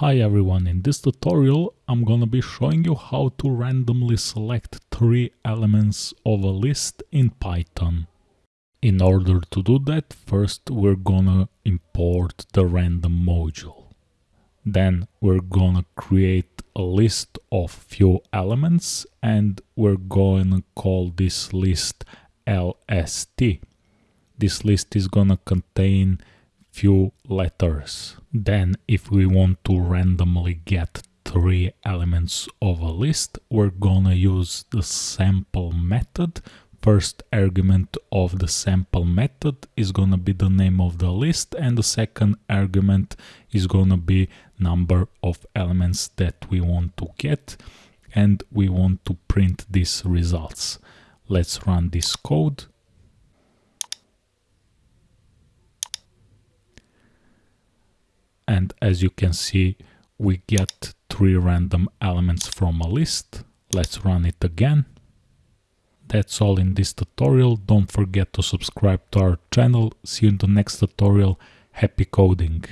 Hi everyone, in this tutorial I'm gonna be showing you how to randomly select three elements of a list in Python. In order to do that, first we're gonna import the random module. Then we're gonna create a list of few elements and we're gonna call this list LST. This list is gonna contain few letters. Then if we want to randomly get three elements of a list, we're gonna use the sample method. First argument of the sample method is gonna be the name of the list and the second argument is gonna be number of elements that we want to get and we want to print these results. Let's run this code and as you can see we get three random elements from a list. Let's run it again. That's all in this tutorial. Don't forget to subscribe to our channel. See you in the next tutorial. Happy coding!